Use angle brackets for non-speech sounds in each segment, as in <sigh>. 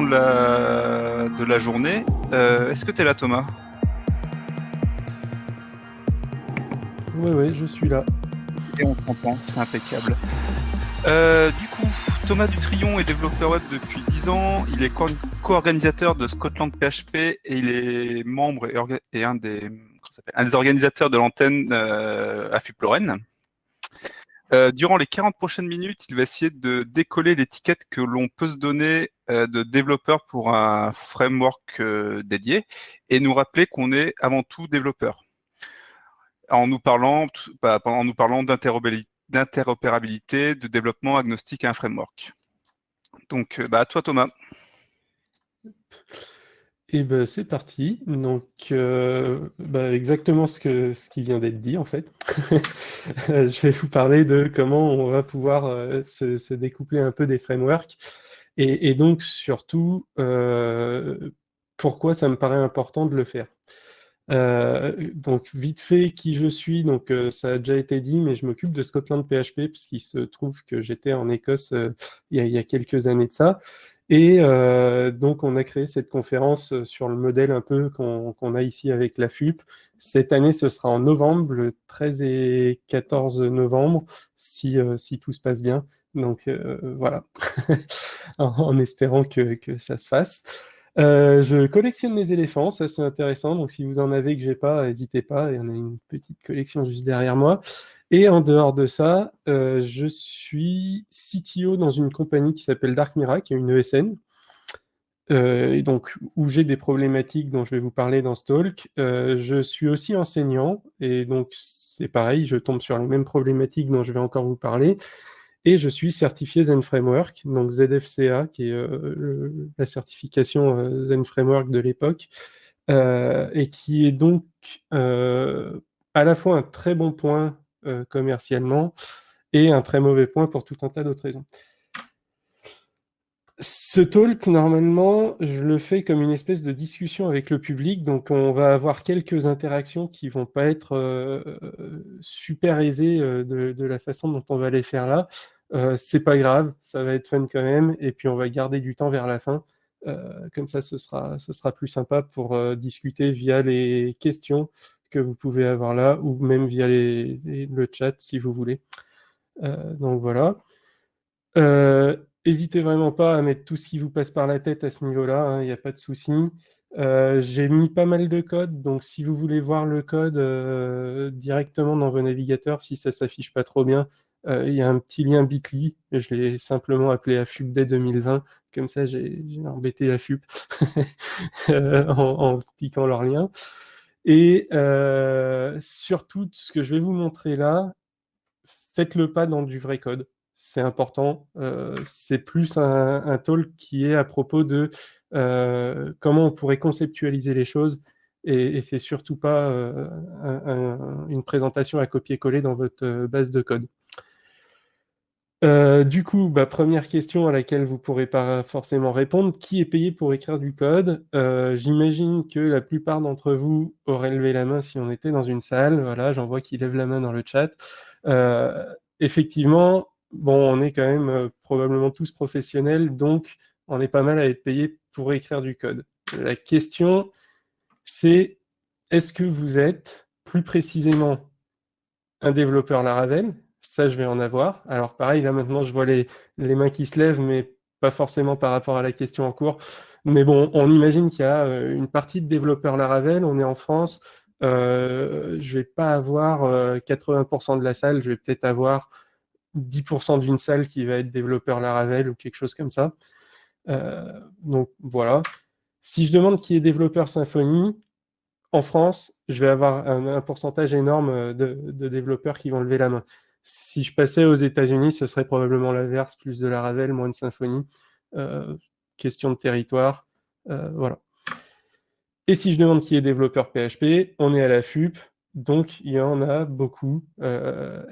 de la, de la journée. Euh, Est-ce que tu es là, Thomas? Oui, oui, je suis là. Et on t'entend, c'est impeccable. Euh, du coup, Thomas Dutrion est développeur web depuis 10 ans. Il est co- co-organisateur de Scotland PHP et il est membre et, un, des, un organisateurs de l'antenne euh, Lorraine. Euh, durant les 40 prochaines minutes, il va essayer de décoller l'étiquette que l'on peut se donner de développeur pour un framework euh, dédié et nous rappeler qu'on est avant tout développeur. En nous parlant, bah, nous parlant d'interopérabilité de développement agnostique à un framework. Donc, euh, bah, à toi Thomas. Et ben c'est parti. Donc euh, bah, exactement ce qui vient d'être dit en fait. <laughs> Je vais vous parler de comment on va pouvoir euh, se découpler un peu des frameworks et, donc surtout euh, pourquoi ça me paraît important de le faire? Euh, donc vite fait qui je suis, donc euh, ça a déjà été dit, mais je m'occupe de Scotland PHP parce qu'il se trouve que j'étais en Écosse il y, a, quelques années de ça. Et donc, on a créé cette conférence sur le modèle un peu qu'on a ici avec la FUP. Cette année, ce sera en novembre, le 13 et 14 novembre, si tout se passe bien. Donc, euh, voilà, <laughs> en, espérant que, que ça se fasse. Euh, je collectionne les éléphants, ça c'est intéressant. Donc, si vous en avez que j'ai pas, n'hésitez pas. Il y en a une petite collection juste derrière moi. Et en dehors de ça, euh, je suis CTO dans une compagnie qui s'appelle Dark Mira, qui est une ESN, euh, et donc où j'ai des problématiques dont je vais vous parler dans ce talk. Euh, je suis aussi enseignant, et donc c'est pareil, je tombe sur les mêmes problématiques dont je vais encore vous parler. Et je suis certifié Zen Framework, donc ZFCA, qui est euh, la certification euh, Zen Framework de l'époque, euh, et qui est donc à la fois un très bon point commercialement et un très mauvais point pour tout un tas d'autres raisons. Ce talk, normalement, je le fais comme une espèce de discussion avec le public, donc on va avoir quelques interactions qui vont pas être euh, super aisées euh, de, la façon dont on va les faire là. Euh, c'est pas grave, ça va être fun quand même, et puis on va garder du temps vers la fin. Euh, comme ça, ce sera, plus sympa pour discuter via les questions que vous pouvez avoir là, ou même via le chat si vous voulez. Donc voilà. N'hésitez vraiment pas à mettre tout ce qui vous passe par la tête à ce niveau-là, hein, il n'y a pas de souci. Euh, J'ai mis pas mal de code, donc si vous voulez voir le code euh, directement dans vos navigateurs, si ça s'affiche pas trop bien, euh, il y a un petit lien bit.ly, je l'ai simplement appelé AFUP dès 2020, comme ça j'ai embêté AFUP <laughs> en, en piquant leur lien. Et surtout, ce que je vais vous montrer là, faites-le pas dans du vrai code. C'est important. Euh, c'est plus un, talk qui est à propos de euh, comment on pourrait conceptualiser les choses. Et, et c'est surtout pas euh, un- un- une présentation à copier-coller dans votre base de code. Du coup, bah, première question à laquelle vous pourrez pas forcément répondre, qui est payé pour écrire du code? J'imagine que la plupart d'entre vous auraient levé la main si on était dans une salle. Voilà, j'en vois qui lèvent la main dans le chat. Effectivement, bon, on est quand même euh, probablement tous professionnels, donc on est pas mal à être payé pour écrire du code. La question, c'est est-ce que vous êtes plus précisément un développeur Laravel? Ça, je vais en avoir. Alors pareil, là maintenant, je vois les, les mains qui se lèvent, mais pas forcément par rapport à la question en cours. Mais bon, on imagine qu'il y a euh, une partie de développeurs Laravel, on est en France, euh, je vais pas avoir euh, 80% de la salle, je vais peut-être avoir 10% d'une salle qui va être développeur Laravel ou quelque chose comme ça. Euh, donc voilà. Si je demande qui est développeur Symfony, en France, je vais avoir un, pourcentage énorme euh, de, développeurs qui vont lever la main. Si je passais aux États-Unis, ce serait probablement l'inverse, plus de Laravel, moins de Symfony. Euh, question de territoire, voilà. Et si je demande qui est développeur PHP, on est à la FUP, donc il y en a beaucoup.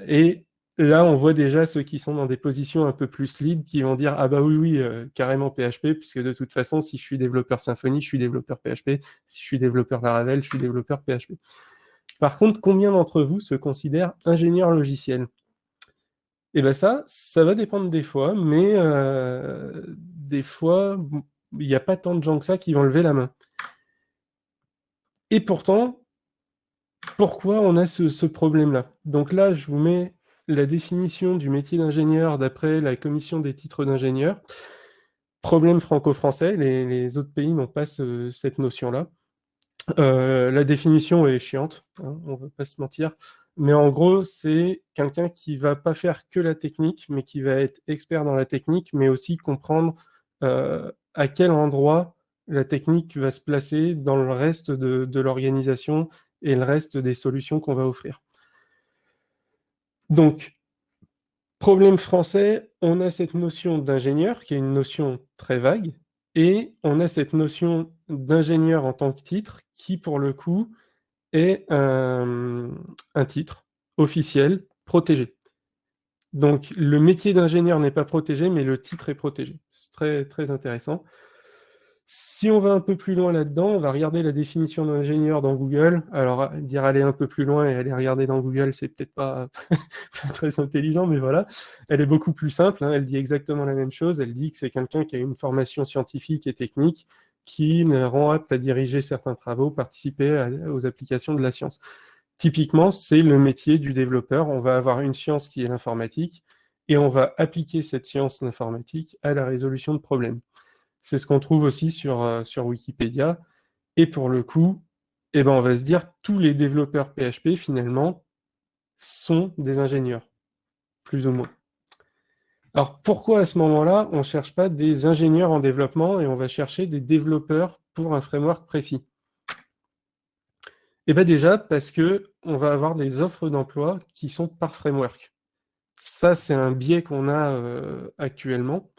Et là, on voit déjà ceux qui sont dans des positions un peu plus lead qui vont dire Ah bah oui, oui, euh, carrément PHP, puisque de toute façon, si je suis développeur Symfony, je suis développeur PHP. Si je suis développeur Laravel, je suis développeur PHP. Par contre, combien d'entre vous se considèrent ingénieurs logiciels? Eh bien ça, ça va dépendre des fois, mais euh, des fois, il n'y a pas tant de gens que ça qui vont lever la main. Et pourtant, pourquoi on a ce, problème-là? Donc là, je vous mets la définition du métier d'ingénieur d'après la commission des titres d'ingénieur. Problème franco-français, les, autres pays n'ont pas cette notion-là. Euh, la définition est chiante, hein, on ne va pas se mentir, mais en gros, c'est quelqu'un qui va pas faire que la technique, mais qui va être expert dans la technique, mais aussi comprendre euh, à quel endroit la technique va se placer dans le reste de, l'organisation et le reste des solutions qu'on va offrir. Donc, problème français, on a cette notion d'ingénieur, qui est une notion très vague, et on a cette notion d'ingénieur en tant que titre, qui pour le coup est un, titre officiel protégé. Donc le métier d'ingénieur n'est pas protégé, mais le titre est protégé. C'est très, très intéressant. Si on va un peu plus loin là-dedans, on va regarder la définition d'ingénieur dans Google. Alors, dire aller un peu plus loin et aller regarder dans Google, c'est peut-être <laughs> pas très intelligent, mais voilà. Elle est beaucoup plus simple, hein. elle dit exactement la même chose. Elle dit que c'est quelqu'un qui a une formation scientifique et technique qui rend apte à diriger certains travaux, participer aux applications de la science. Typiquement, c'est le métier du développeur. On va avoir une science qui est l'informatique et on va appliquer cette science informatique à la résolution de problèmes. C'est ce qu'on trouve aussi sur, euh, sur Wikipédia. Et pour le coup, eh ben, on va se dire tous les développeurs PHP, finalement, sont des ingénieurs, plus ou moins. Alors pourquoi à ce moment-là, on ne cherche pas des ingénieurs en développement et on va chercher des développeurs pour un framework précis? Eh bien déjà parce qu'on va avoir des offres d'emploi qui sont par framework. Ça, c'est un biais qu'on a euh, actuellement.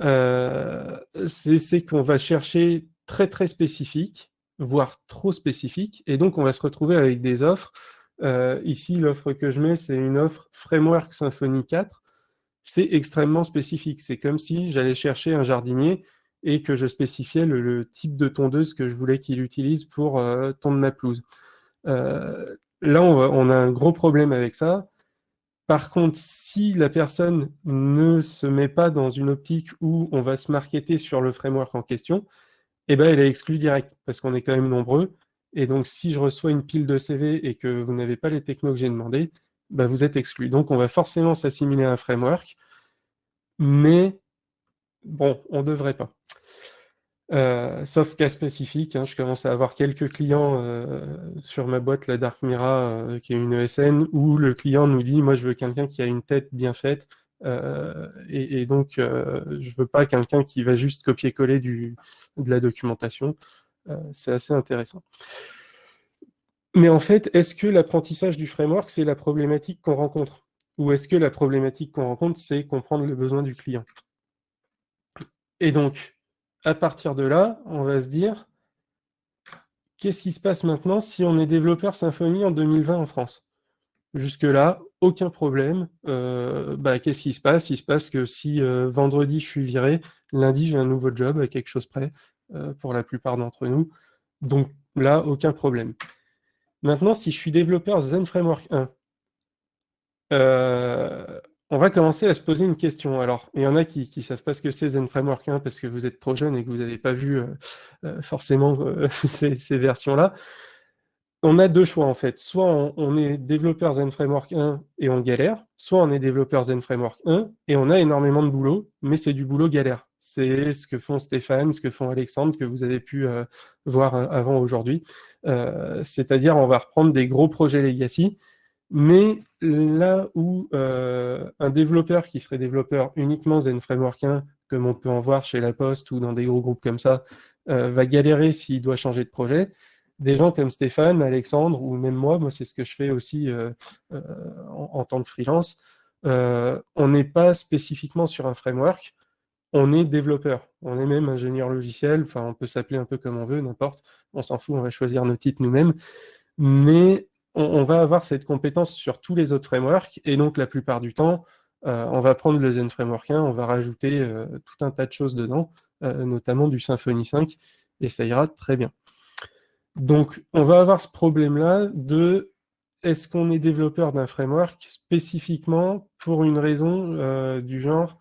Euh, c'est qu'on va chercher très très spécifique, voire trop spécifique, et donc on va se retrouver avec des offres. Euh, ici, l'offre que je mets, c'est une offre Framework Symfony 4, c'est extrêmement spécifique. C'est comme si j'allais chercher un jardinier et que je spécifiais le, type de tondeuse que je voulais qu'il utilise pour euh, ma pelouse. Euh, là, on, a un gros problème avec ça. Par contre, si la personne ne se met pas dans une optique où on va se marketer sur le framework en question, eh ben, elle est exclue direct, parce qu'on est quand même nombreux. Et donc, si je reçois une pile de CV et que vous n'avez pas les technos que j'ai demandé, bah, vous êtes exclu. Donc, on va forcément s'assimiler à un framework, mais bon, on ne devrait pas. Euh, sauf cas spécifique, hein, je commence à avoir quelques clients euh, sur ma boîte, la Dark Mira, euh, qui est une ESN, où le client nous dit, moi je veux quelqu'un qui a une tête bien faite, et, donc je veux pas quelqu'un qui va juste copier-coller de la documentation. C'est assez intéressant. Mais en fait, est-ce que l'apprentissage du framework, c'est la problématique qu'on rencontre? Ou est-ce que la problématique qu'on rencontre, c'est comprendre le besoin du client? Et donc, à partir de là, on va se dire, qu'est-ce qui se passe maintenant si on est développeur Symfony en 2020 en France? Jusque-là, aucun problème. Euh, bah, qu'est-ce qui se passe? Il se passe que si euh, vendredi je suis viré, lundi j'ai un nouveau job à quelque chose près, euh, pour la plupart d'entre nous. Donc là, aucun problème. Maintenant, si je suis développeur Zen Framework 1, euh, on va commencer à se poser une question. Alors, il y en a qui ne savent pas ce que c'est Zen Framework 1 parce que vous êtes trop jeune et que vous n'avez pas vu euh, euh, forcément <laughs> ces, versions-là. On a deux choix en fait. Soit on, est développeur Zen Framework 1 et on galère, soit on est développeur Zen Framework 1 et on a énormément de boulot, mais c'est du boulot galère. C'est ce que font Stéphane, ce que font Alexandre, que vous avez pu voir avant aujourd'hui. Euh, c'est-à-dire on va reprendre des gros projets legacy, mais là où euh, un développeur qui serait développeur uniquement Zen Framework 1, comme on peut en voir chez La Poste ou dans des gros groupes comme ça, euh, va galérer s'il doit changer de projet, des gens comme Stéphane, Alexandre ou même moi, moi c'est ce que je fais aussi en, en, tant que freelance, on n'est pas spécifiquement sur un framework, on est développeur, on est même ingénieur logiciel, enfin on peut s'appeler un peu comme on veut, n'importe, on s'en fout, on va choisir nos titres nous-mêmes, mais on, va avoir cette compétence sur tous les autres frameworks, et donc la plupart du temps, euh, on va prendre le Zen Framework 1, on va rajouter euh, tout un tas de choses dedans, euh, notamment du Symfony 5, et ça ira très bien. Donc on va avoir ce problème-là de est-ce qu'on est développeur d'un framework spécifiquement pour une raison du genre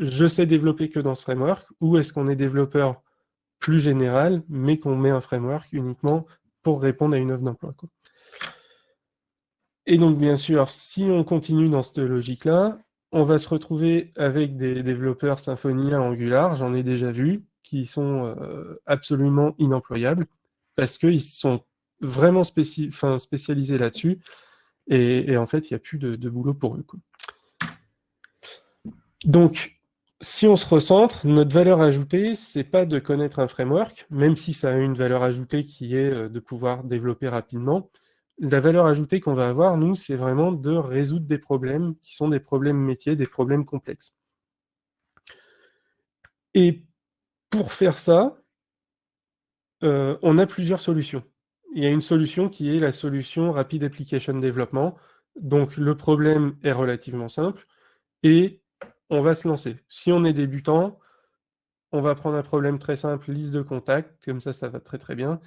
je sais développer que dans ce framework, ou est-ce qu'on est développeur plus général, mais qu'on met un framework uniquement pour répondre à une offre d'emploi. Et donc, bien sûr, si on continue dans cette logique-là, on va se retrouver avec des développeurs Symfony à Angular, j'en ai déjà vu, qui sont euh, absolument inemployables, parce qu'ils sont vraiment spécialisés là-dessus, et, en fait, il n'y a plus de, boulot pour eux. Donc, si on se recentre, notre valeur ajoutée, c'est pas de connaître un framework, même si ça a une valeur ajoutée qui est euh, de pouvoir développer rapidement. La valeur ajoutée qu'on va avoir, nous, c'est vraiment de résoudre des problèmes qui sont des problèmes métiers, des problèmes complexes. Et pour faire ça, euh, on a plusieurs solutions. Il y a une solution qui est la solution Rapid Application Development. Donc, le problème est relativement simple et on va se lancer. Si on est débutant, on va prendre un problème très simple, liste de contacts, comme ça, ça va très très bien.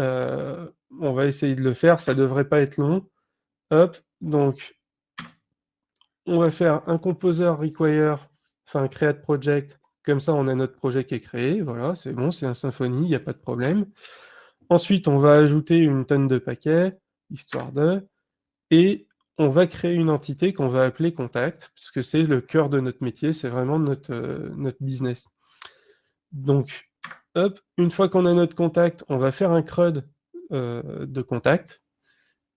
Euh, on va essayer de le faire, ça ne devrait pas être long. Hop, donc, on va faire un composer require, enfin create project, comme ça on a notre projet qui est créé, voilà, c'est bon, c'est un Symfony, il n'y a pas de problème. Ensuite, on va ajouter une tonne de paquets, histoire de, et on va créer une entité qu'on va appeler contact, puisque c'est le cœur de notre métier, c'est vraiment notre, euh, notre business. Donc, une fois qu'on a notre contact, on va faire un CRUD euh, de contact.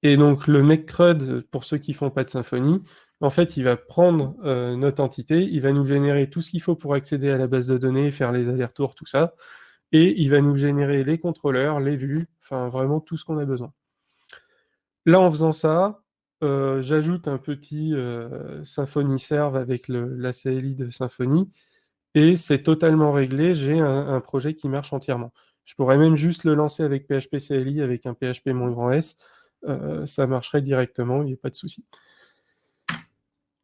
Et donc, le mec CRUD, pour ceux qui ne font pas de Symfony, en fait, il va prendre euh, notre entité, il va nous générer tout ce qu'il faut pour accéder à la base de données, faire les allers-retours, tout ça. Et il va nous générer les contrôleurs, les vues, enfin vraiment tout ce qu'on a besoin. Là, en faisant ça, euh, j'ajoute un petit Symfony Serve avec la CLI de Symfony, et c'est totalement réglé, j'ai un, projet qui marche entièrement. Je pourrais même juste le lancer avec PHP CLI, avec un PHP moins grand S, euh, ça marcherait directement, il n'y a pas de souci.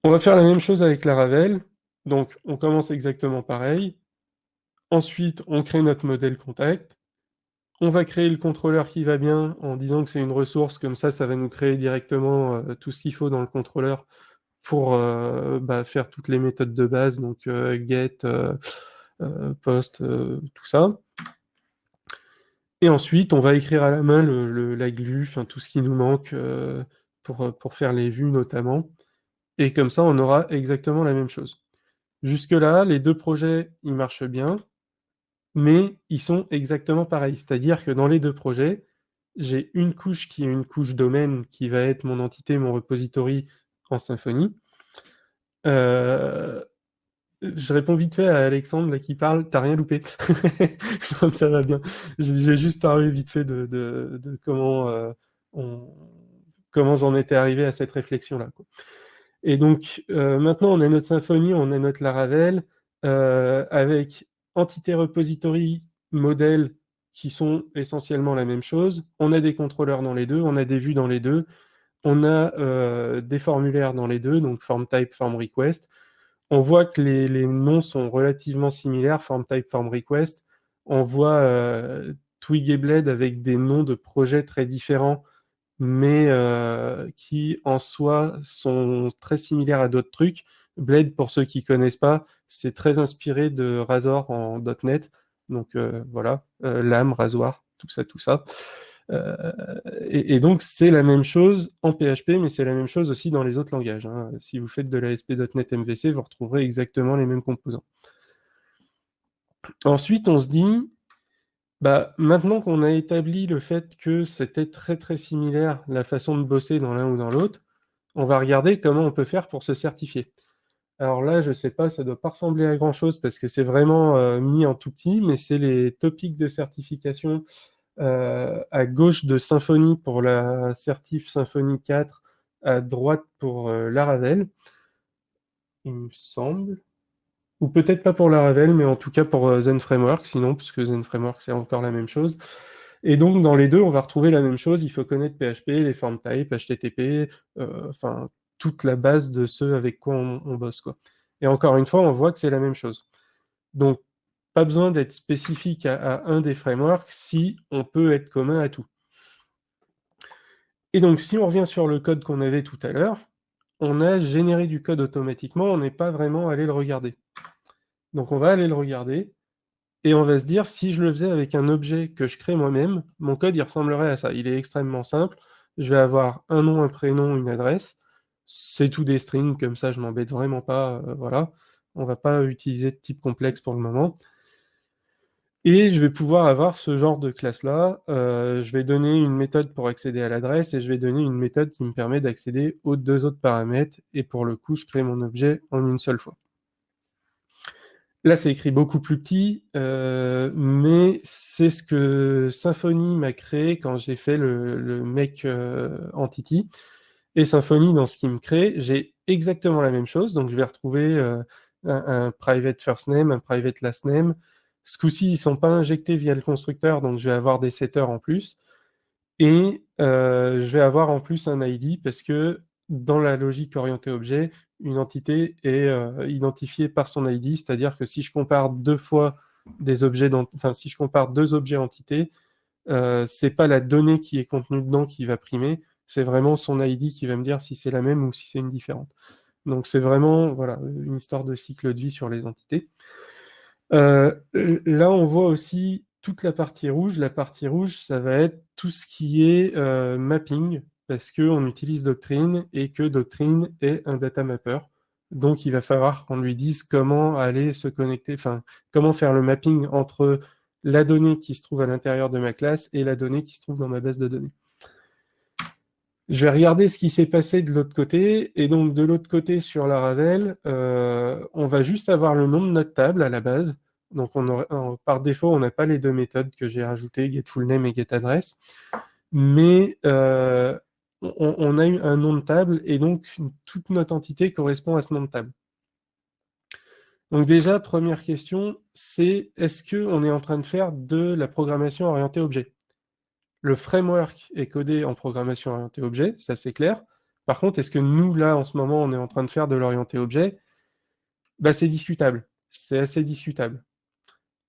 On va faire la même chose avec la Ravel, donc on commence exactement pareil. Ensuite, on crée notre modèle contact. On va créer le contrôleur qui va bien en disant que c'est une ressource, comme ça, ça va nous créer directement euh, tout ce qu'il faut dans le contrôleur pour euh, bah, faire toutes les méthodes de base, donc euh, get, post, tout ça. Et ensuite, on va écrire à la main la glue, tout ce qui nous manque pour, pour faire les vues notamment. Et comme ça, on aura exactement la même chose. Jusque-là, les deux projets, ils marchent bien mais ils sont exactement pareils. C'est-à-dire que dans les deux projets, j'ai une couche qui est une couche domaine qui va être mon entité, mon repository en Symfony. Euh, je réponds vite fait à Alexandre qui parle, t'as rien loupé. <laughs> ça va bien. J'ai juste parlé vite fait de, comment, euh, comment j'en étais arrivé à cette réflexion-là. Et donc, euh, maintenant, on a notre Symfony, on a notre Laravel, avec entité repository, modèle, qui sont essentiellement la même chose. On a des contrôleurs dans les deux, on a des vues dans les deux, on a euh, des formulaires dans les deux, donc form type, form request. On voit que les, noms sont relativement similaires, form type, form request. On voit euh, Twig et Blade avec des noms de projets très différents, mais euh, qui en soi sont très similaires à d'autres trucs. Blade, pour ceux qui ne connaissent pas, c'est très inspiré de Razor en .NET. Donc voilà, euh, lame, rasoir, tout ça, tout ça. Euh, et, donc c'est la même chose en PHP, mais c'est la même chose aussi dans les autres langages. Hein. Si vous faites de la SP.NET MVC, vous retrouverez exactement les mêmes composants. Ensuite, on se dit, bah, maintenant qu'on a établi le fait que c'était très très similaire la façon de bosser dans l'un ou dans l'autre, on va regarder comment on peut faire pour se certifier. Alors là, je ne sais pas, ça ne doit pas ressembler à grand-chose parce que c'est vraiment euh, mis en tout petit, mais c'est les topics de certification à gauche de Symfony pour la certif Symfony 4, à droite pour euh, Laravel, il me semble. Ou peut-être pas pour Laravel, mais en tout cas pour Zen Framework, sinon, puisque Zen Framework, c'est encore la même chose. Et donc, dans les deux, on va retrouver la même chose. Il faut connaître PHP, les form types, HTTP, enfin, toute la base de ceux avec quoi on, bosse. Quoi. Et encore une fois, on voit que c'est la même chose. Donc, pas besoin d'être spécifique à, un des frameworks si on peut être commun à tout. Et donc, si on revient sur le code qu'on avait tout à l'heure, on a généré du code automatiquement, on n'est pas vraiment allé le regarder. Donc on va aller le regarder, et on va se dire, si je le faisais avec un objet que je crée moi-même, mon code il ressemblerait à ça. Il est extrêmement simple. Je vais avoir un nom, un prénom, une adresse. C'est tout des strings, comme ça je m'embête vraiment pas. Euh, voilà. On va pas utiliser de type complexe pour le moment. Et je vais pouvoir avoir ce genre de classe-là. Euh, je vais donner une méthode pour accéder à l'adresse et je vais donner une méthode qui me permet d'accéder aux deux autres paramètres. Et pour le coup, je crée mon objet en une seule fois. Là, c'est écrit beaucoup plus petit, euh, mais c'est ce que Symfony m'a créé quand j'ai fait le, make euh, entity. Et Symfony, dans ce qu'il me crée, j'ai exactement la même chose. Donc, je vais retrouver un, private first name, un private last name. Ce coup-ci, ils ne sont pas injectés via le constructeur, donc je vais avoir des setters en plus. Et je vais avoir en plus un ID parce que dans la logique orientée objet, une entité est euh, identifiée par son ID, c'est-à-dire que si je compare deux fois des objets, enfin si je compare deux objets entités, euh, c'est pas la donnée qui est contenue dedans qui va primer, c'est vraiment son ID qui va me dire si c'est la même ou si c'est une différente. Donc c'est vraiment voilà une histoire de cycle de vie sur les entités. Euh, là, on voit aussi toute la partie rouge. La partie rouge, ça va être tout ce qui est euh, mapping, parce qu'on utilise Doctrine et que Doctrine est un data mapper. Donc, il va falloir qu'on lui dise comment aller se connecter, enfin, comment faire le mapping entre la donnée qui se trouve à l'intérieur de ma classe et la donnée qui se trouve dans ma base de données. Je vais regarder ce qui s'est passé de l'autre côté. Et donc, de l'autre côté, sur la Ravel, euh, on va juste avoir le nom de notre table à la base. Donc, on par défaut, on n'a pas les deux méthodes que j'ai rajoutées, getFullName et getAddress. Mais euh, on, a eu un nom de table et donc toute notre entité correspond à ce nom de table. Donc déjà, première question, c'est est-ce qu'on est en train de faire de la programmation orientée objet? Le framework est codé en programmation orientée objet, ça c'est clair. Par contre, est-ce que nous, là, en ce moment, on est en train de faire de l'orienté objet? Bah, C'est discutable, c'est assez discutable.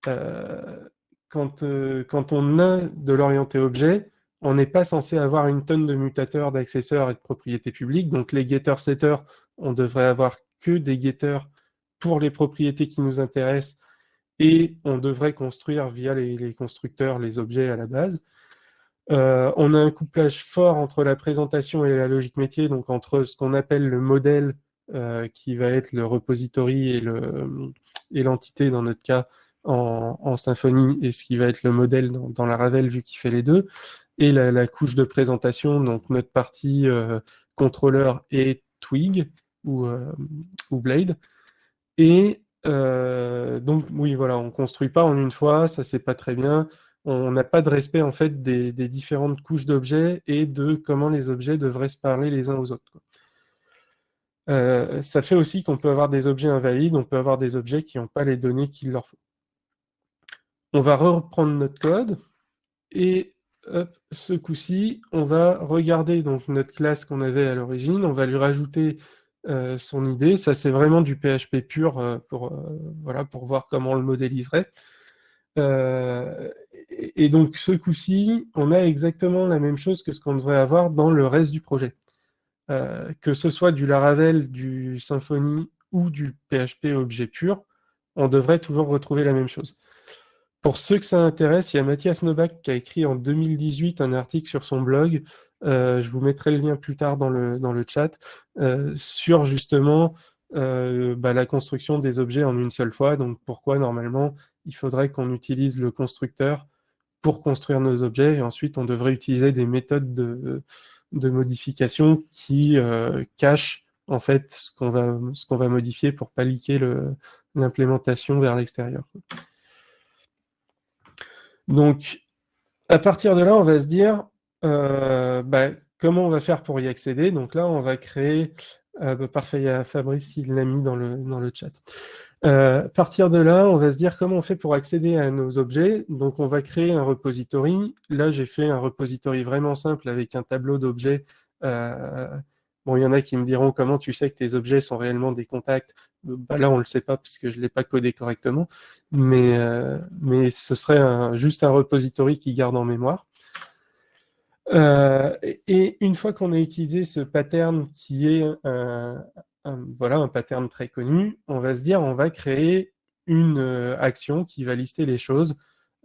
Euh, quand, euh, quand on a de l'orienté objet, on n'est pas censé avoir une tonne de mutateurs, d'accesseurs et de propriétés publiques. Donc les getters-setters, on devrait avoir que des getters pour les propriétés qui nous intéressent et on devrait construire via les, constructeurs les objets à la base. Euh, on a un couplage fort entre la présentation et la logique métier, donc entre ce qu'on appelle le modèle euh, qui va être le repository et l'entité dans notre cas en, Symfony et ce qui va être le modèle dans, la Ravel vu qu'il fait les deux et la, couche de présentation, donc notre partie euh, contrôleur et Twig ou, Blade. Et donc, oui, voilà, on construit pas en une fois, ça c'est pas très bien. On n'a pas de respect en fait des, différentes couches d'objets et de comment les objets devraient se parler les uns aux autres. ça fait aussi qu'on peut avoir des objets invalides, on peut avoir des objets qui n'ont pas les données qu'il leur faut. On va reprendre notre code et ce coup-ci, on va regarder donc notre classe qu'on avait à l'origine, on va lui rajouter euh, son idée. Ça, c'est vraiment du PHP pur euh, euh, voilà, pour voir comment on le modéliserait. Et, donc, ce coup-ci, on a exactement la même chose que ce qu'on devrait avoir dans le reste du projet. que ce soit du Laravel, du Symfony ou du PHP objet pur, on devrait toujours retrouver la même chose. Pour ceux que ça intéresse, il y a Mathias Novak qui a écrit en 2018 un article sur son blog, euh, je vous mettrai le lien plus tard dans le, chat, euh, sur justement euh, bah, la construction des objets en une seule fois. Donc pourquoi normalement il faudrait qu'on utilise le constructeur pour construire nos objets et ensuite on devrait utiliser des méthodes de, modification qui cachent en fait ce qu'on va, modifier pour pas liquer l'implémentation vers l'extérieur. Donc, à partir de là, on va se dire euh, bah, comment on va faire pour y accéder. Donc là, on va créer, euh, bah, parfait, il y a Fabrice qui l'a mis dans le chat. Euh, à partir de là, on va se dire comment on fait pour accéder à nos objets. Donc, on va créer un repository. Là, j'ai fait un repository vraiment simple avec un tableau d'objets Bon, il y en a qui me diront comment tu sais que tes objets sont réellement des contacts? Bah, là, on ne le sait pas parce que je ne l'ai pas codé correctement, mais, euh, mais ce serait juste un repository qui garde en mémoire. Euh, et une fois qu'on a utilisé ce pattern qui est voilà, un pattern très connu, on va se dire on va créer une action qui va lister les choses.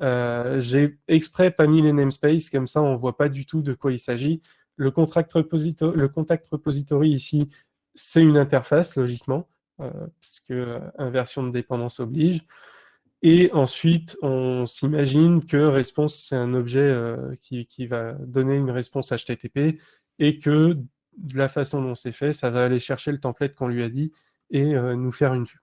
J'ai exprès pas mis les namespaces, comme ça on voit pas du tout de quoi il s'agit. Le, contact repository ici, c'est une interface, logiquement, puisque inversion de dépendance oblige. Et ensuite, on s'imagine que response, c'est un objet euh, qui, va donner une réponse HTTP et que de la façon dont c'est fait, ça va aller chercher le template qu'on lui a dit et euh, nous faire une vue.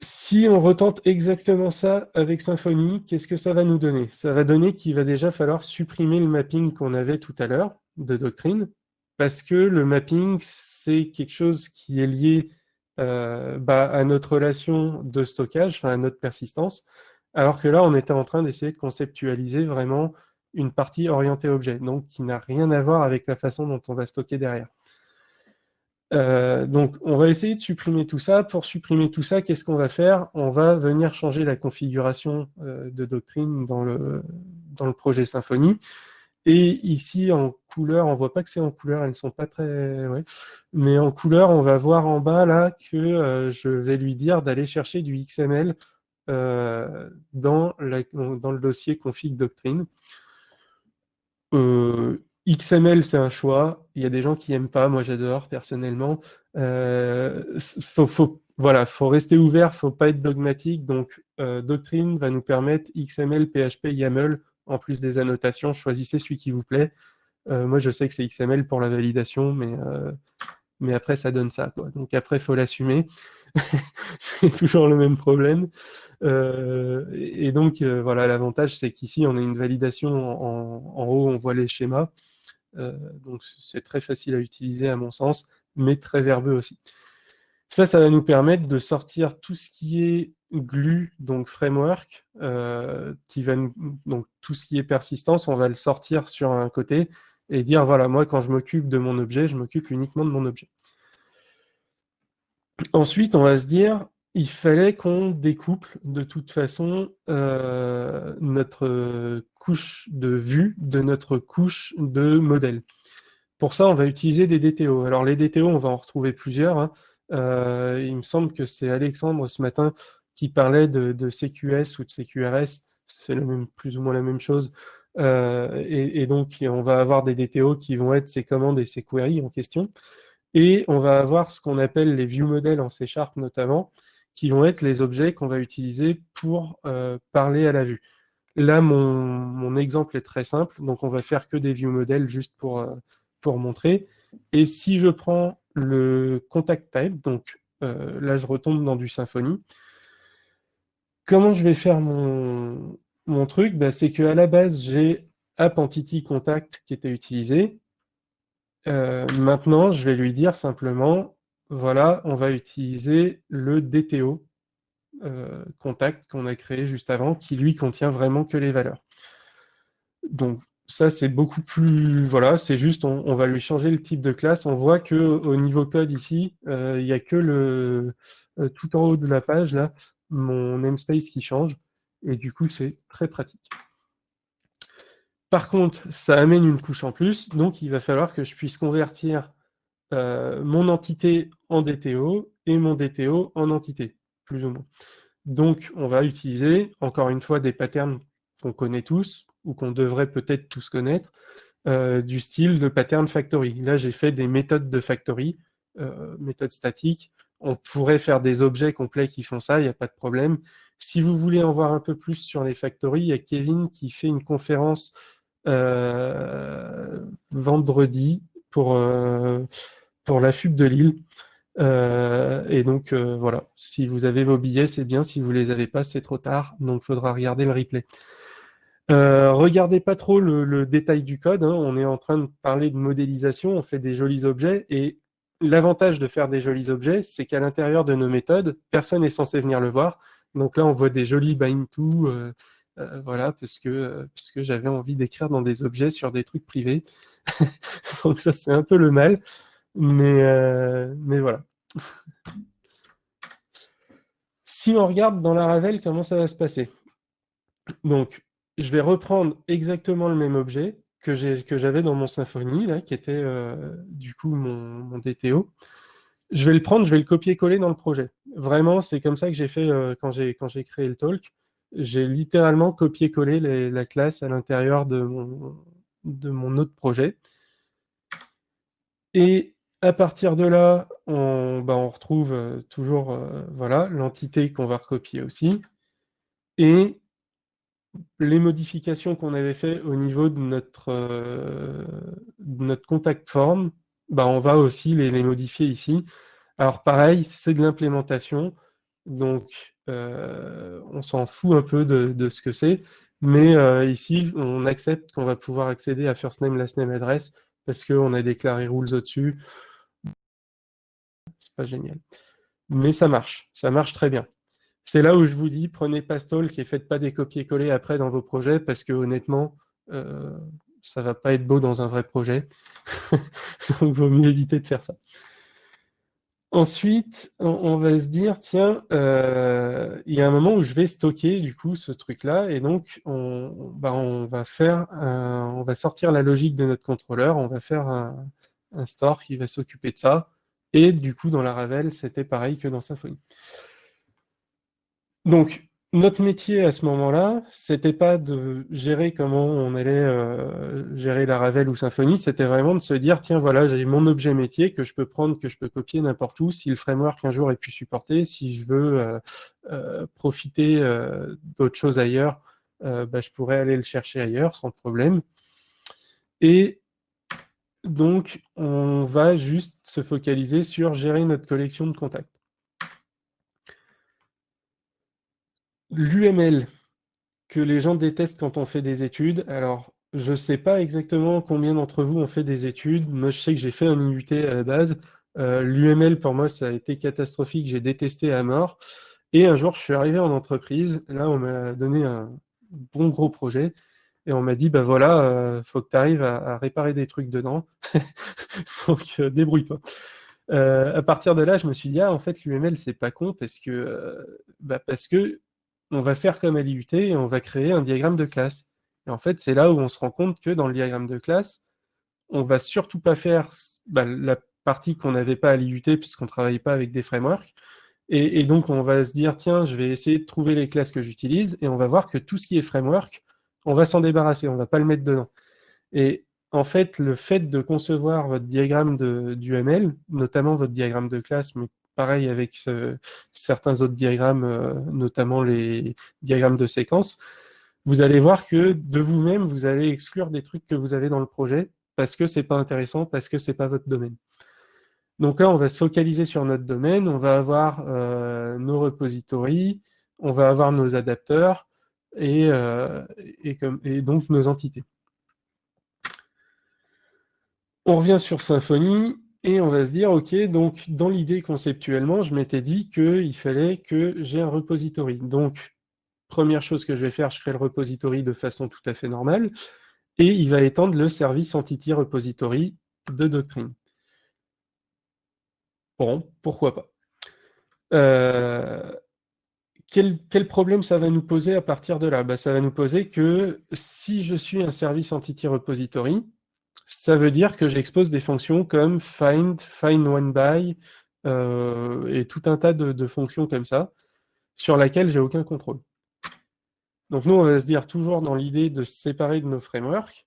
Si on retente exactement ça avec Symfony, qu'est-ce que ça va nous donner? Ça va donner qu'il va déjà falloir supprimer le mapping qu'on avait tout à l'heure de doctrine, parce que le mapping, c'est quelque chose qui est lié euh, bah, à notre relation de stockage, à notre persistance, alors que là, on était en train d'essayer de conceptualiser vraiment une partie orientée objet, donc qui n'a rien à voir avec la façon dont on va stocker derrière. Euh, donc, on va essayer de supprimer tout ça. Pour supprimer tout ça, qu'est-ce qu'on va faire? On va venir changer la configuration euh, de doctrine dans le, dans le projet Symfony. Et ici, en couleur, on voit pas que c'est en couleur, elles ne sont pas très... Mais en couleur, on va voir en bas là que euh, je vais lui dire d'aller chercher du XML dans, dans, le dossier config doctrine. Euh, XML, c'est un choix. Il y a des gens qui n'aiment pas. Moi, j'adore personnellement. faut, faut, voilà, faut rester ouvert, faut pas être dogmatique. Donc, Doctrine va nous permettre XML, PHP, YAML en plus des annotations, choisissez celui qui vous plaît. Euh, moi, je sais que c'est XML pour la validation, mais, euh, mais après, ça donne ça. Donc après, faut l'assumer. <laughs> c'est toujours le même problème. Euh, et donc, voilà, l'avantage, c'est qu'ici, on a une validation en, haut, on voit les schémas. donc, c'est très facile à utiliser, à mon sens, mais très verbeux aussi. Ça, ça va nous permettre de sortir tout ce qui est glue, donc framework, euh, qui va donc tout ce qui est persistance, on va le sortir sur un côté et dire voilà, moi quand je m'occupe de mon objet, je m'occupe uniquement de mon objet. Ensuite, on va se dire il fallait qu'on découple de toute façon euh, notre couche de vue de notre couche de modèle. Pour ça, on va utiliser des DTO. Alors les DTO, on va en retrouver plusieurs. Hein. Euh, il me semble que c'est Alexandre ce matin qui parlait de, CQS ou de CQRS, c'est plus ou moins la même chose. Euh, et, donc, on va avoir des DTO qui vont être ces commandes et ces queries en question. Et on va avoir ce qu'on appelle les view models en C Sharp notamment, qui vont être les objets qu'on va utiliser pour euh, parler à la vue. Là, mon, exemple est très simple, donc on va faire que des view models juste pour, euh, pour montrer. Et si je prends le contact type, donc là je retombe dans du Symfony, Comment je vais faire mon, truc? Bah, C'est qu'à la base, j'ai App Entity Contact qui était utilisé. Euh, maintenant, je vais lui dire simplement, voilà, on va utiliser le DTO euh, contact qu'on a créé juste avant, qui lui contient vraiment que les valeurs. Donc ça, c'est beaucoup plus... Voilà, c'est juste, on, va lui changer le type de classe. On voit qu'au niveau code ici, euh, il n'y a que le... tout en haut de la page, là, mon namespace qui change, et du coup, c'est très pratique. Par contre, ça amène une couche en plus, donc il va falloir que je puisse convertir euh, mon entité en DTO et mon DTO en entité, plus ou moins. Donc, on va utiliser, encore une fois, des patterns qu'on connaît tous, ou qu'on devrait peut-être tous connaître, euh, du style de pattern factory. Là, j'ai fait des méthodes de factory, euh, méthodes statiques, on pourrait faire des objets complets qui font ça, il n'y a pas de problème. Si vous voulez en voir un peu plus sur les factories, il y a Kevin qui fait une conférence vendredi pour, euh, pour la FUB de Lille. Euh, et donc voilà, si vous avez vos billets, c'est bien. Si vous les avez pas, c'est trop tard. Donc il faudra regarder le replay. regardez pas trop le, détail du code. Hein. On est en train de parler de modélisation. On fait des jolis objets et L'avantage de faire des jolis objets, c'est qu'à l'intérieur de nos méthodes, personne n'est censé venir le voir. Donc là, on voit des jolis bind to, euh, euh, voilà, parce que, euh, j'avais envie d'écrire dans des objets sur des trucs privés. <laughs> Donc ça, c'est un peu le mal, mais, mais voilà. si on regarde dans la Ravel, comment ça va se passer? Donc, je vais reprendre exactement le même objet, que j'avais dans mon Symfony, là, qui était euh, du coup mon, DTO. je vais le prendre, je vais le copier-coller dans le projet. Vraiment, c'est comme ça que j'ai fait euh, quand j'ai créé le talk. J'ai littéralement copié-collé la classe à l'intérieur de mon, autre projet. Et à partir de là, on, bah, retrouve euh, toujours euh, voilà l'entité qu'on va recopier aussi. Et les modifications qu'on avait fait au niveau de notre, de notre contact form, bah, on va aussi les, modifier ici. Alors pareil, c'est de l'implémentation, donc euh, on s'en fout un peu de, ce que c'est, mais euh, ici, on accepte qu'on va pouvoir accéder à first name, last name, address, parce qu'on a déclaré rules au-dessus. C'est pas génial. Mais ça marche, ça marche très bien. C'est là où je vous dis, prenez Pastalk et faites pas des copier-coller après dans vos projets, parce que honnêtement, euh, ça va pas être beau dans un vrai projet. <laughs> Donc, il vaut mieux éviter de faire ça. Ensuite, on, va se dire, tiens, euh, il y a un moment où je vais stocker du coup ce truc-là, et donc on, bah, va faire, on va sortir la logique de notre contrôleur, on va faire un, un store qui va s'occuper de ça, et du coup dans la Ravel, c'était pareil que dans Symfony. Donc, notre métier à ce moment-là, c'était pas de gérer comment on allait euh, gérer la Ravel ou Symfony, c'était vraiment de se dire, tiens, voilà, j'ai mon objet métier que je peux prendre, que je peux copier n'importe où, si le framework un jour est pu supporter, si je veux euh, euh, profiter d'autres choses ailleurs, bah, je pourrais aller le chercher ailleurs sans problème. Et donc, on va juste se focaliser sur gérer notre collection de contacts. L'UML que les gens détestent quand on fait des études. Alors, je ne sais pas exactement combien d'entre vous ont fait des études. Moi, je sais que j'ai fait un IUT à la base. Euh, L'UML, pour moi, ça a été catastrophique. J'ai détesté à mort. Et un jour, je suis arrivé en entreprise. Là, on m'a donné un bon gros projet. Et on m'a dit, bah voilà, il euh, faut que tu arrives à, réparer des trucs dedans. <laughs> Donc, euh, débrouille-toi. à partir de là, je me suis dit, ah, en fait, l'UML, c'est pas con parce que, bah, parce que on va faire comme à l'IUT et on va créer un diagramme de classe. Et en fait, c'est là où on se rend compte que dans le diagramme de classe, on va surtout pas faire bah, la partie qu'on n'avait pas à l'IUT puisqu'on ne travaille pas avec des frameworks. Et, donc, on va se dire, tiens, je vais essayer de trouver les classes que j'utilise et on va voir que tout ce qui est framework, on va s'en débarrasser, on ne va pas le mettre dedans. Et en fait, le fait de concevoir votre diagramme de, du ML, notamment votre diagramme de classe, mais pareil avec euh, certains autres diagrammes, euh, notamment les diagrammes de séquence, vous allez voir que de vous-même, vous allez exclure des trucs que vous avez dans le projet parce que c'est pas intéressant, parce que c'est pas votre domaine. Donc là, on va se focaliser sur notre domaine, on va avoir euh, nos repositories, on va avoir nos adapteurs et, et donc nos entités. On revient sur Symfony. Et on va se dire, OK, donc dans l'idée conceptuellement, je m'étais dit qu'il fallait que j'ai un repository. Donc, première chose que je vais faire, je crée le repository de façon tout à fait normale, et il va étendre le service entity repository de Doctrine. Bon, pourquoi pas. Euh, quel, problème ça va nous poser à partir de là? Bah, Ça va nous poser que si je suis un service entity repository, ça veut dire que j'expose des fonctions comme find, find one by, euh, et tout un tas de, fonctions comme ça, sur laquelle j'ai aucun contrôle. Donc nous, on va se dire toujours dans l'idée de se séparer de nos frameworks,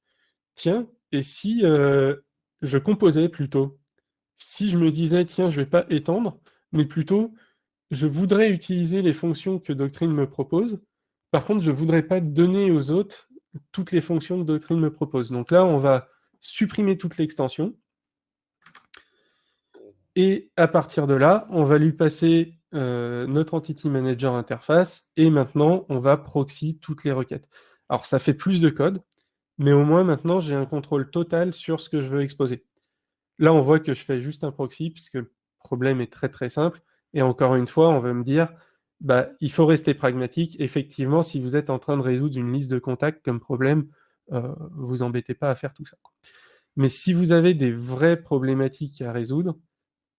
tiens, et si euh, je composais plutôt Si je me disais, tiens, je ne vais pas étendre, mais plutôt, je voudrais utiliser les fonctions que Doctrine me propose, par contre, je ne voudrais pas donner aux autres toutes les fonctions que Doctrine me propose. Donc là, on va supprimer toute l'extension. Et à partir de là, on va lui passer euh, notre Entity Manager interface et maintenant, on va proxy toutes les requêtes. Alors, ça fait plus de code, mais au moins maintenant, j'ai un contrôle total sur ce que je veux exposer. Là, on voit que je fais juste un proxy puisque le problème est très très simple. Et encore une fois, on va me dire, bah, il faut rester pragmatique. Effectivement, si vous êtes en train de résoudre une liste de contacts comme problème, euh, vous embêtez pas à faire tout ça. Mais si vous avez des vraies problématiques à résoudre,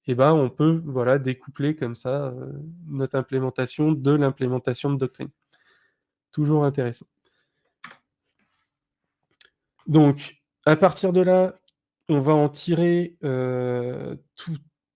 eh ben, on peut voilà, découpler comme ça euh, notre implémentation de l'implémentation de doctrine. Toujours intéressant. Donc, à partir de là, on va en tirer euh,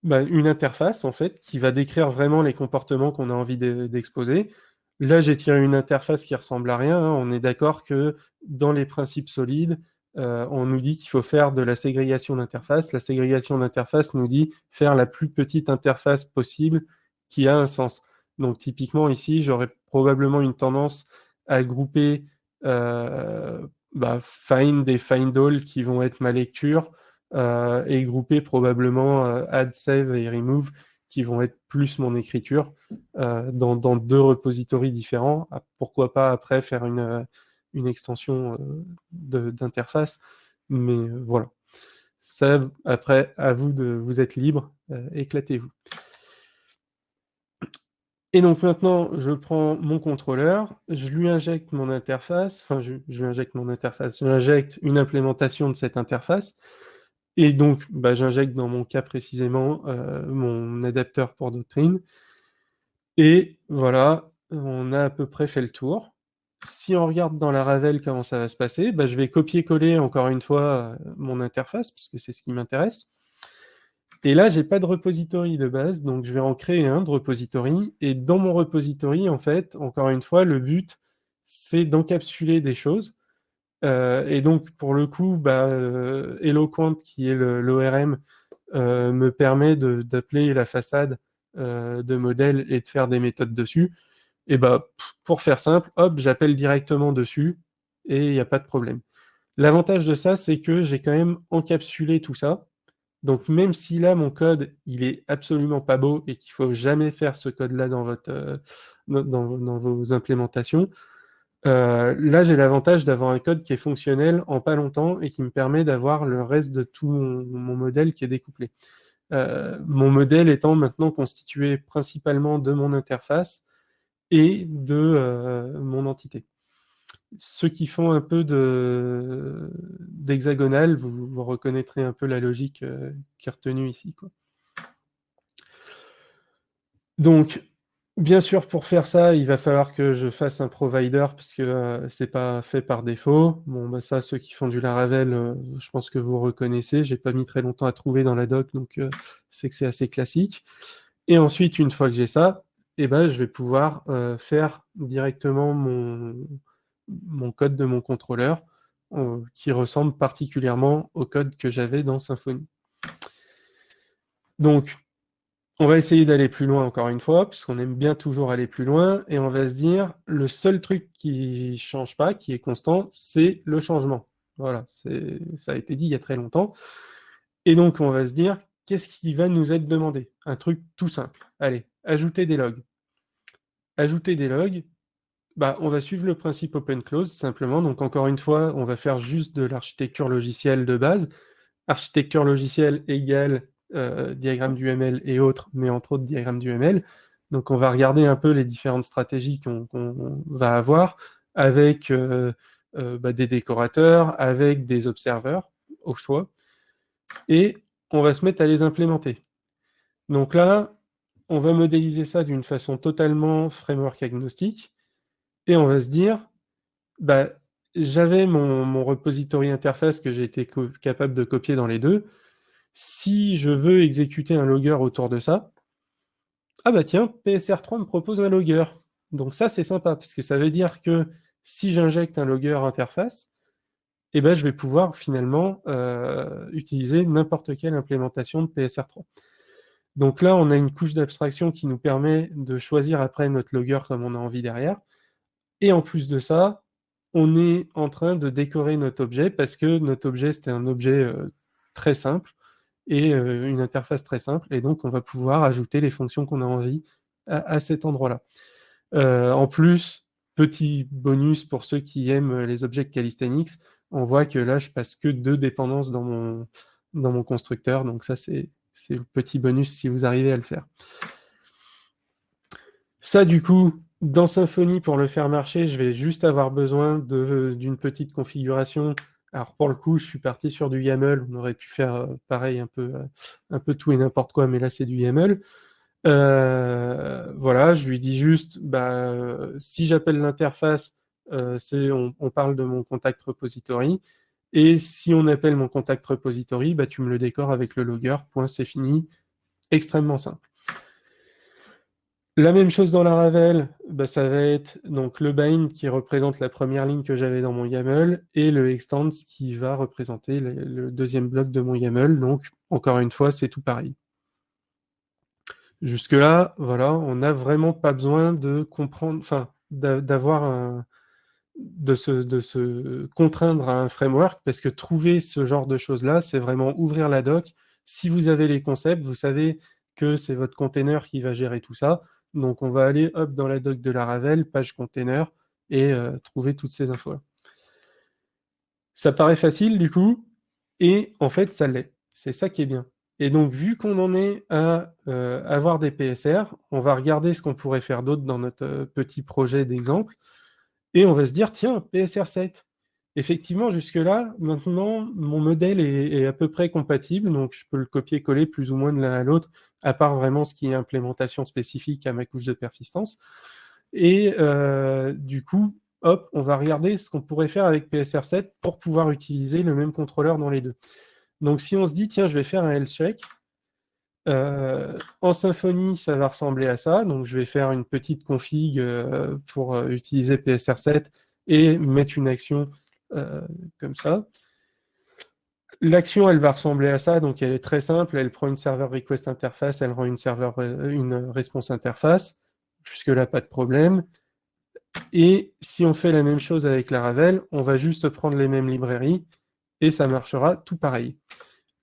bah, une interface, en fait, qui va décrire vraiment les comportements qu'on a envie d'exposer. Là, j'ai tiré une interface qui ressemble à rien. Hein. On est d'accord que dans les principes solides, euh, on nous dit qu'il faut faire de la ségrégation d'interface. La ségrégation d'interface nous dit faire la plus petite interface possible qui a un sens. Donc typiquement ici, j'aurais probablement une tendance à grouper euh, bah, find et find all qui vont être ma lecture euh, et grouper probablement add, save et remove qui vont être plus mon écriture dans, dans, deux repositories différents. Ah, pourquoi pas après faire une une extension euh, d'interface. Mais euh, voilà. Ça, après, à vous de vous être libre, euh, éclatez-vous. Et donc maintenant, je prends mon contrôleur, je lui injecte mon interface, enfin je, lui injecte mon interface, j'injecte une implémentation de cette interface, et donc bah, j'injecte dans mon cas précisément mon adapteur pour Doctrine, et voilà, on a à peu près fait le tour si on regarde dans la Ravel comment ça va se passer, bah, je vais copier-coller encore une fois euh, mon interface, puisque c'est ce qui m'intéresse. Et là, j'ai pas de repository de base, donc je vais en créer un de repository. Et dans mon repository, en fait, encore une fois, le but, c'est d'encapsuler des choses. Euh, et donc, pour le coup, bah, euh, Eloquent, qui est l'ORM, me permet d'appeler la façade de modèle et de faire des méthodes dessus et bah, pour faire simple, hop, j'appelle directement dessus et il n'y a pas de problème. L'avantage de ça, c'est que j'ai quand même encapsulé tout ça. Donc même si là, mon code, il est absolument pas beau et qu'il faut jamais faire ce code-là dans, euh, dans, vos implémentations, euh, là, j'ai l'avantage d'avoir un code qui est fonctionnel en pas longtemps et qui me permet d'avoir le reste de tout mon, modèle qui est découplé. Euh, mon modèle étant maintenant constitué principalement de mon interface, et de euh, mon entité. Ceux qui font un peu d'hexagonal, vous, reconnaîtrez un peu la logique qui est retenue ici. Quoi. Donc, bien sûr, pour faire ça, il va falloir que je fasse un provider, parce que euh, c'est pas fait par défaut. Bon, bah, ça, ceux qui font du Laravel, je pense que vous reconnaissez. J'ai pas mis très longtemps à trouver dans la doc, donc c'est que c'est assez classique. Et ensuite, une fois que j'ai ça, eh ben, je vais pouvoir euh, faire directement mon, mon, code de mon contrôleur euh, qui ressemble particulièrement au code que j'avais dans Symfony. Donc, on va essayer d'aller plus loin encore une fois, puisqu'on aime bien toujours aller plus loin, et on va se dire, le seul truc qui ne change pas, qui est constant, c'est le changement. Voilà, ça a été dit il y a très longtemps. Et donc, on va se dire, qu'est-ce qui va nous être demandé? Un truc tout simple. Allez, ajouter des logs ajouter des logs, bah, on va suivre le principe open-close simplement. Donc encore une fois, on va faire juste de l'architecture logicielle de base. Architecture logicielle égale euh, diagramme du ML et autres, mais entre autres diagramme du ML. Donc on va regarder un peu les différentes stratégies qu'on va avoir avec euh, euh, bah, des décorateurs, avec des observeurs au choix. Et on va se mettre à les implémenter. Donc là, on va modéliser ça d'une façon totalement framework agnostique, et on va se dire, bah, j'avais mon, repository interface que j'ai été capable de copier dans les deux. Si je veux exécuter un logger autour de ça, ah bah tiens, PSR3 me propose un logger. Donc ça, c'est sympa, parce que ça veut dire que si j'injecte un logger interface, eh ben, je vais pouvoir finalement euh, utiliser n'importe quelle implémentation de PSR3. Donc là, on a une couche d'abstraction qui nous permet de choisir après notre logger comme on a envie derrière. Et en plus de ça, on est en train de décorer notre objet parce que notre objet, c'était un objet euh, très simple et euh, une interface très simple. Et donc, on va pouvoir ajouter les fonctions qu'on a envie à, cet endroit-là. Euh, en plus, petit bonus pour ceux qui aiment les objets calisthenics, on voit que là, je passe que deux dépendances dans mon, dans mon constructeur. Donc ça, c'est c'est le petit bonus si vous arrivez à le faire. Ça, du coup, dans Symfony, pour le faire marcher, je vais juste avoir besoin d'une petite configuration. Alors, pour le coup, je suis parti sur du YAML. On aurait pu faire euh, pareil, un peu, euh, un peu tout et n'importe quoi, mais là, c'est du YAML. Euh, voilà, je lui dis juste, bah, si j'appelle l'interface, on, parle de mon contact repository. Et si on appelle mon contact repository, bah, tu me le décores avec le logger, point, c'est fini. extrêmement simple. La même chose dans la Ravel, bah, ça va être donc le bind qui représente la première ligne que j'avais dans mon YAML et le extends qui va représenter le, deuxième bloc de mon YAML. Donc, encore une fois, c'est tout pareil. Jusque-là, voilà, on n'a vraiment pas besoin de comprendre, enfin, d'avoir un, de se, de se contraindre à un framework parce que trouver ce genre de choses-là, c'est vraiment ouvrir la doc. Si vous avez les concepts, vous savez que c'est votre container qui va gérer tout ça. Donc on va aller hop dans la doc de la Ravel, page container, et euh, trouver toutes ces infos. Ça paraît facile du coup, et en fait ça l'est. C'est ça qui est bien. Et donc vu qu'on en est à euh, avoir des PSR, on va regarder ce qu'on pourrait faire d'autre dans notre euh, petit projet d'exemple, et on va se dire, tiens, PSR 7. Effectivement, jusque-là, maintenant, mon modèle est, à peu près compatible, donc je peux le copier-coller plus ou moins de l'un à l'autre, à part vraiment ce qui est implémentation spécifique à ma couche de persistance. Et euh, du coup, hop, on va regarder ce qu'on pourrait faire avec PSR7 pour pouvoir utiliser le même contrôleur dans les deux. Donc si on se dit, tiens, je vais faire un health check, euh, en Symfony, ça va ressembler à ça. Donc je vais faire une petite config euh, pour utiliser PSR7 et mettre une action comme ça. L'action, elle va ressembler à ça, donc elle est très simple, elle prend une serveur request interface, elle rend une serveur euh, une response interface. Jusque-là, pas de problème. Et si on fait la même chose avec la Ravel, on va juste prendre les mêmes librairies et ça marchera tout pareil.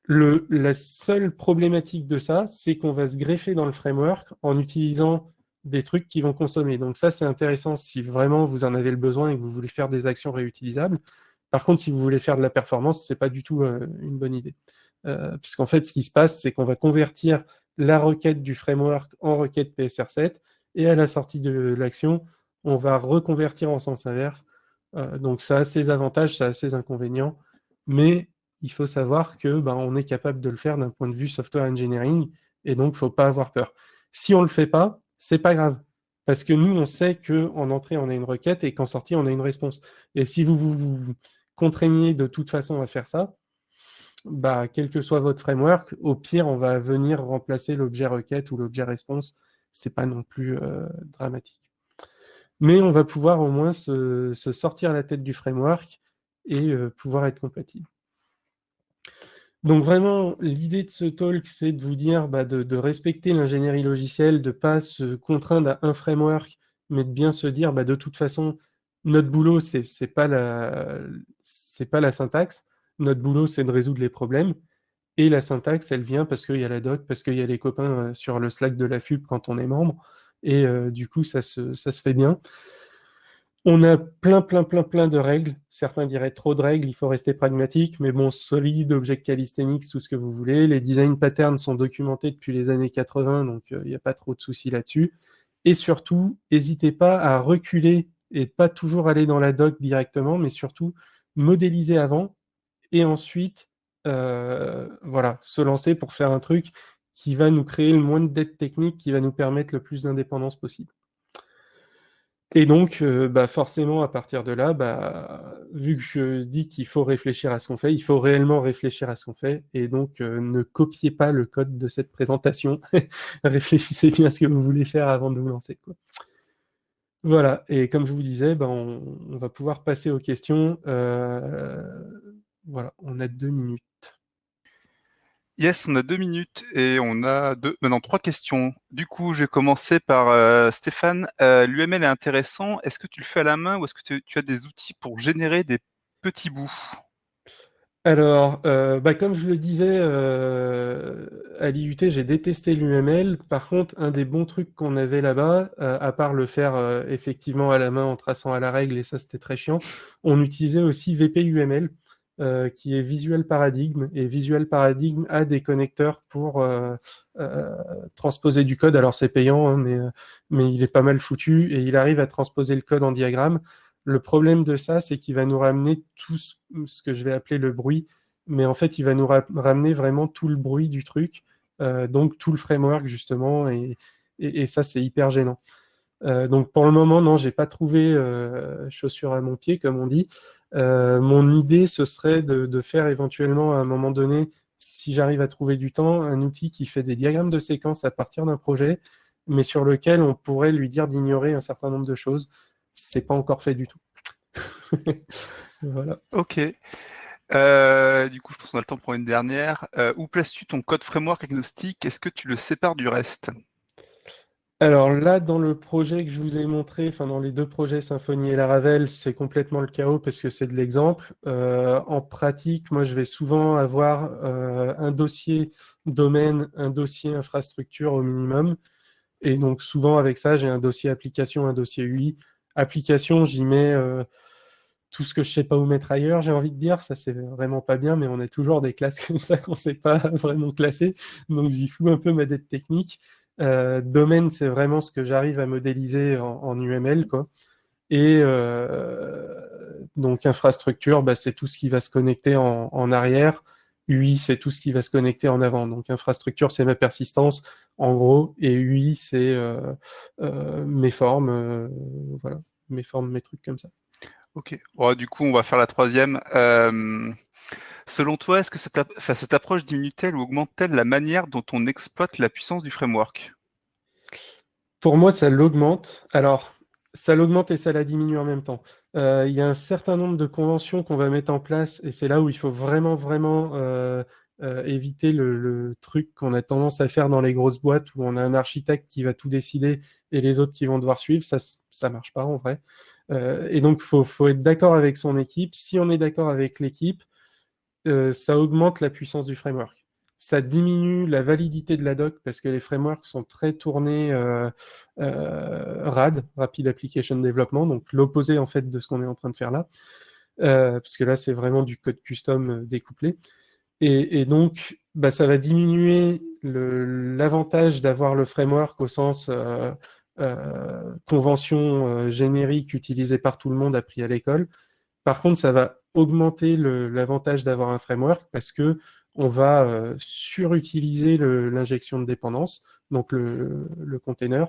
Le, la seule problématique de ça, c'est qu'on va se greffer dans le framework en utilisant des trucs qui vont consommer. Donc ça, c'est intéressant si vraiment vous en avez le besoin et que vous voulez faire des actions réutilisables. Par contre, si vous voulez faire de la performance, c'est pas du tout euh, une bonne idée. Euh, puisqu'en fait, ce qui se passe, c'est qu'on va convertir la requête du framework en requête PSR7, et à la sortie de l'action, on va reconvertir en sens inverse. Euh, donc ça a ses avantages, ça a ses inconvénients, mais il faut savoir que ben, on est capable de le faire d'un point de vue software engineering, et donc il ne faut pas avoir peur. Si on ne le fait pas, c'est pas grave. Parce que nous, on sait qu'en entrée, on a une requête et qu'en sortie, on a une réponse. Et si vous vous, contraignez de toute façon à faire ça, bah, quel que soit votre framework, au pire, on va venir remplacer l'objet requête ou l'objet réponse. C'est pas non plus euh, dramatique. Mais on va pouvoir au moins se, sortir la tête du framework et euh, pouvoir être compatible. Donc vraiment, l'idée de ce talk, c'est de vous dire bah, de, respecter l'ingénierie logicielle, de ne pas se contraindre à un framework, mais de bien se dire, bah, de toute façon, notre boulot, ce n'est pas, la, syntaxe. Notre boulot, c'est de résoudre les problèmes. Et la syntaxe, elle vient parce qu'il y a la doc, parce qu'il y a les copains euh, sur le Slack de la FUB quand on est membre. Et euh, du coup, ça se fait bien. On a plein, plein, plein, plein de règles. Certains diraient trop de règles, il faut rester pragmatique, mais bon, solide, Object Calisthenics, tout ce que vous voulez. Les design patterns sont documentés depuis les années 80, donc il euh, n'y a pas trop de soucis là-dessus. Et surtout, n'hésitez pas à reculer et pas toujours aller dans la doc directement, mais surtout modéliser avant et ensuite euh, voilà, se lancer pour faire un truc qui va nous créer le moins de dette technique, qui va nous permettre le plus d'indépendance possible. Et donc, euh, bah forcément, à partir de là, bah, vu que je dis qu'il faut réfléchir à ce qu'on fait, il faut réellement réfléchir à ce qu'on fait. Et donc, euh, ne copiez pas le code de cette présentation. <laughs> Réfléchissez bien à ce que vous voulez faire avant de vous lancer. Voilà, et comme je vous disais, bah, on, on, va pouvoir passer aux questions. Euh, voilà, on a deux minutes. Yes, on a deux minutes et on a deux, maintenant trois questions. Du coup, je vais commencer par euh, Stéphane. Euh, L'UML est intéressant. Est-ce que tu le fais à la main ou est-ce que tu, as des outils pour générer des petits bouts? Alors, euh, bah, comme je le disais, à l'IUT, j'ai détesté l'UML. Par contre, un des bons trucs qu'on avait là-bas, à part le faire effectivement à la main en traçant à la règle, et ça c'était très chiant, on utilisait aussi VPUML. Euh, qui est Visual Paradigm. Et Visual Paradigm a des connecteurs pour euh, euh, transposer du code. Alors c'est payant, hein, mais, il est pas mal foutu et il arrive à transposer le code en diagramme. Le problème de ça, c'est qu'il va nous ramener tout ce, que je vais appeler le bruit, mais en fait, il va nous ramener vraiment tout le bruit du truc, donc tout le framework justement, et, ça, c'est hyper gênant. donc pour le moment, non, j'ai pas trouvé chaussure à mon pied, comme on dit. Euh, mon idée, ce serait de, faire éventuellement à un moment donné, si j'arrive à trouver du temps, un outil qui fait des diagrammes de séquences à partir d'un projet, mais sur lequel on pourrait lui dire d'ignorer un certain nombre de choses. C'est pas encore fait du tout. <laughs> voilà. Ok. Euh, du coup, je pense qu'on a le temps pour une dernière. Euh, où places-tu ton code framework agnostique? Est-ce que tu le sépares du reste? Alors là, dans le projet que je vous ai montré, enfin dans les deux projets Symfony et Laravel, c'est complètement le chaos parce que c'est de l'exemple. Euh, en pratique, moi, je vais souvent avoir un dossier domaine, un dossier infrastructure au minimum. Et donc souvent avec ça, j'ai un dossier application, un dossier UI. Application, j'y mets tout ce que je sais pas où mettre ailleurs, j'ai envie de dire. Ça, c'est vraiment pas bien, mais on a toujours des classes <laughs> comme ça qu'on ne sait pas vraiment classer. Donc, j'y fous un peu ma dette technique. Euh, domaine, c'est vraiment ce que j'arrive à modéliser en, UML. Quoi. Et euh, donc, infrastructure, bah, c'est tout ce qui va se connecter en, arrière. UI, c'est tout ce qui va se connecter en avant. Donc, infrastructure, c'est ma persistance, en gros. Et UI, c'est euh, mes formes, voilà, mes formes, mes trucs comme ça. Ok. du coup, on va faire la troisième. Selon toi, est-ce que cette, approche diminue-t-elle ou augmente-t-elle la manière dont on exploite la puissance du framework? Pour moi, ça l'augmente. Alors, ça l'augmente et ça la diminue en même temps. Euh, il y a un certain nombre de conventions qu'on va mettre en place et c'est là où il faut vraiment, vraiment euh, éviter le, truc qu'on a tendance à faire dans les grosses boîtes où on a un architecte qui va tout décider et les autres qui vont devoir suivre. Ça, ça marche pas en vrai. Euh, et donc, il faut, être d'accord avec son équipe. Si on est d'accord avec l'équipe, euh, ça augmente la puissance du framework. Ça diminue la validité de la doc parce que les frameworks sont très tournés euh, RAD, Rapid Application Development, donc l'opposé en fait de ce qu'on est en train de faire là. parce que là, c'est vraiment du code custom découplé. Et, donc, bah, ça va diminuer l'avantage d'avoir le framework au sens euh, convention euh, générique utilisée par tout le monde appris à l'école. Par contre, ça va augmenter l'avantage d'avoir un framework parce que on va euh, surutiliser l'injection de dépendance, donc le, container.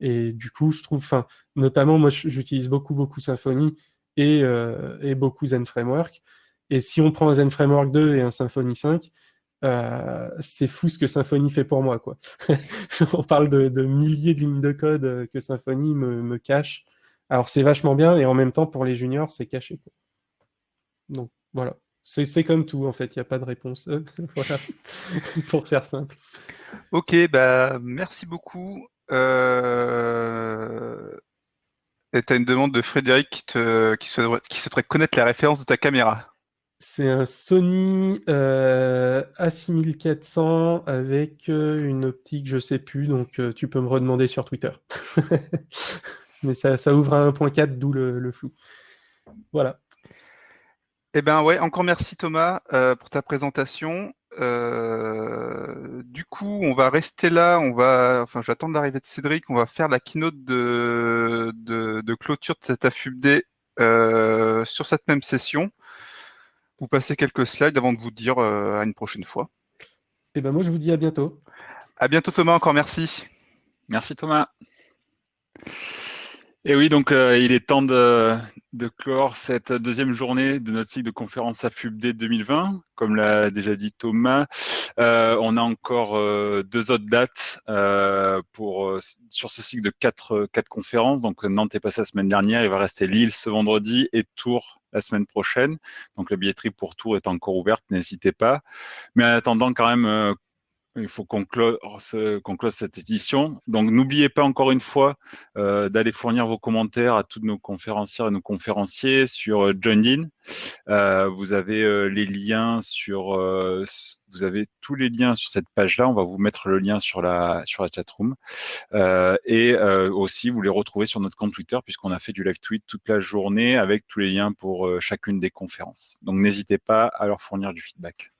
Et du coup, je trouve, notamment, moi, j'utilise beaucoup, beaucoup Symfony et, et, beaucoup Zen Framework. Et si on prend un Zen Framework 2 et un Symfony 5, euh, c'est fou ce que Symfony fait pour moi. Quoi. <laughs> On parle de, milliers de lignes de code euh, que Symfony me, cache. Alors c'est vachement bien et en même temps pour les juniors c'est caché. Donc voilà, c'est comme tout en fait, il n'y a pas de réponse. <laughs> voilà, <laughs> pour faire simple. Ok, bah merci beaucoup. Euh... Et tu as une demande de Frédéric qui, te, qui, souhaiterait, qui souhaiterait connaître la référence de ta caméra. C'est un Sony euh, A6400 avec euh, une optique, je sais plus, donc euh, tu peux me redemander sur Twitter. <laughs> Mais ça, ouvre à 1.4, d'où le, flou. Voilà. Eh bien ouais, encore merci Thomas pour ta présentation. du coup, on va rester là. On va, enfin, j'attends l'arrivée de Cédric. On va faire la keynote de, de clôture de cette AFUBD sur cette même session vous passer quelques slides avant de vous dire euh, à une prochaine fois. Et eh ben moi, je vous dis à bientôt. À bientôt Thomas, encore merci. Merci Thomas. Et oui, donc euh, il est temps de, clore cette deuxième journée de notre cycle de conférence AFUBD 2020. Comme l'a déjà dit Thomas, euh, on a encore deux autres dates pour sur ce cycle de quatre, quatre conférences. Donc Nantes est passé la semaine dernière, il va rester Lille ce vendredi et Tours la semaine prochaine. Donc la billetterie pour Tours est encore ouverte, n'hésitez pas. Mais en attendant quand même, euh, il faut qu'on close, close, cette édition. Donc n'oubliez pas encore une fois euh, d'aller fournir vos commentaires à tous nos conférencières et nos conférenciers sur euh, JoinIn. Euh, vous avez euh, les liens sur, euh, vous avez tous les liens sur cette page-là. On va vous mettre le lien sur la sur la chatroom et aussi vous les retrouvez sur notre compte Twitter puisqu'on a fait du live tweet toute la journée avec tous les liens pour chacune des conférences. Donc n'hésitez pas à leur fournir du feedback.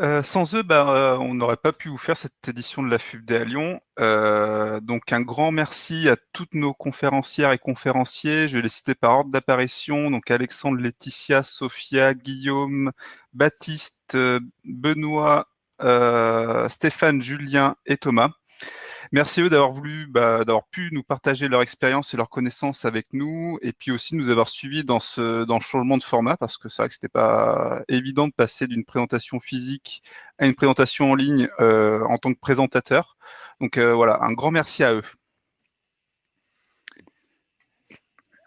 Euh, sans eux, bah, euh, on n'aurait pas pu vous faire cette édition de la FUBD à Lyon. Euh, donc un grand merci à toutes nos conférencières et conférenciers. Je vais les citer par ordre d'apparition. Donc Alexandre, Laetitia, Sophia, Guillaume, Baptiste, Benoît, Stéphane, Julien et Thomas. Merci eux d'avoir voulu, bah, d'avoir pu nous partager leur expérience et leur connaissance avec nous, et puis aussi nous avoir suivis dans ce dans le changement de format, parce que c'est vrai que c'était pas évident de passer d'une présentation physique à une présentation en ligne euh, en tant que présentateur. Donc euh, voilà, un grand merci à eux.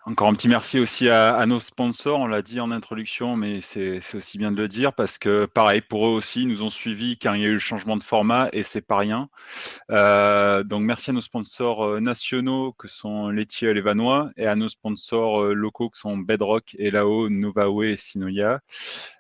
Encore un petit merci aussi à, nos sponsors, on l'a dit en introduction, mais c'est aussi bien de le dire parce que pareil, pour eux aussi, ils nous ont suivis car il y a eu le changement de format et c'est pas rien. Euh, donc merci à nos sponsors euh, nationaux que sont Laitier et Levanois et à nos sponsors euh, locaux que sont Bedrock, Elao, Novawe et Sinoia.